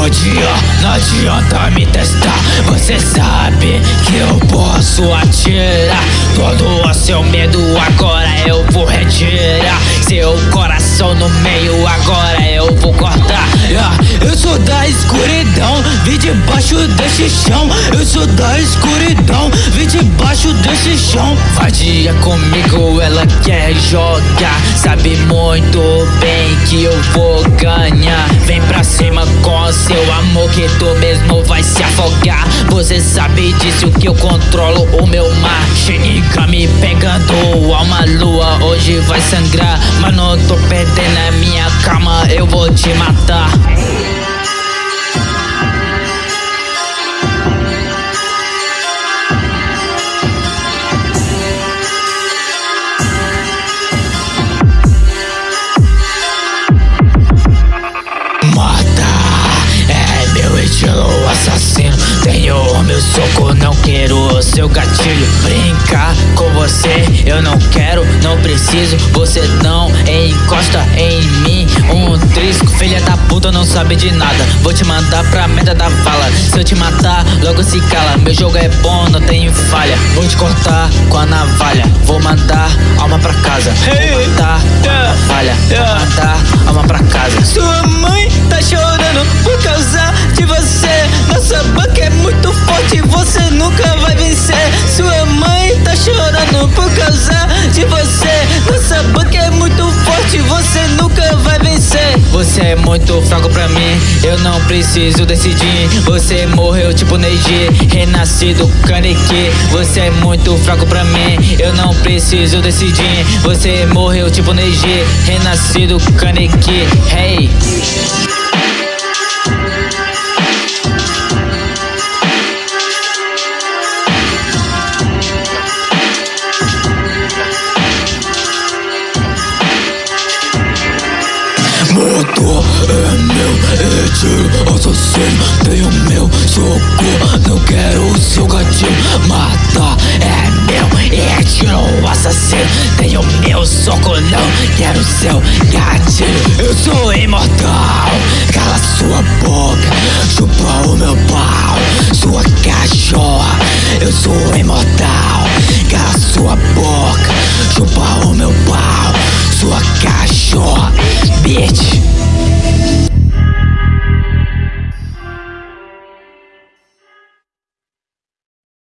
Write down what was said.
Vadia, não adianta me testar. Você sabe que eu posso atirar. Todo o seu medo agora eu vou retirar. Seu coração no meio agora eu vou cortar. Yeah. Eu sou da escuridão, vi debaixo desse chão. Eu sou da escuridão, vi debaixo desse chão. Vadia comigo, ela quer jogar. Sabe muito bem que eu vou ganhar. Vem pra cima com seu amor que tu mesmo vai se afogar. Você sabe disso que eu controlo o meu mar. Shinigami pegando alma lua Hoje vai sangrar, mas não tô perdendo a minha calma Eu vou te matar meu soco, não quero o seu gatilho. Brincar com você, eu não quero, não preciso. Você não encosta em mim. Um trisco, filha da puta, não sabe de nada. Vou te mandar pra meta da vala. Se eu te matar, logo se cala. Meu jogo é bom, não tem falha. Vou te cortar com a navalha. Vou mandar alma pra casa. Vou matar com a navalha. Vou mandar alma pra casa. Sua mãe você vai vencer. Você é muito fraco pra mim, eu não preciso decidir. Você morreu tipo Neji, renascido Kaneki. Você é muito fraco pra mim, eu não preciso decidir. Você morreu tipo Neji, renascido Kaneki. Hey Mundo é meu, é tiro assassino Tenho meu soco, não quero seu gatilho. Mata é meu, é tiro assassino. Tenho meu soco, não quero seu gatilho. Eu sou imortal, cala sua boca Chupa o meu pau, sua cachorra Eu sou imortal, cala sua boca Chupa o meu pau Сука, шо, бич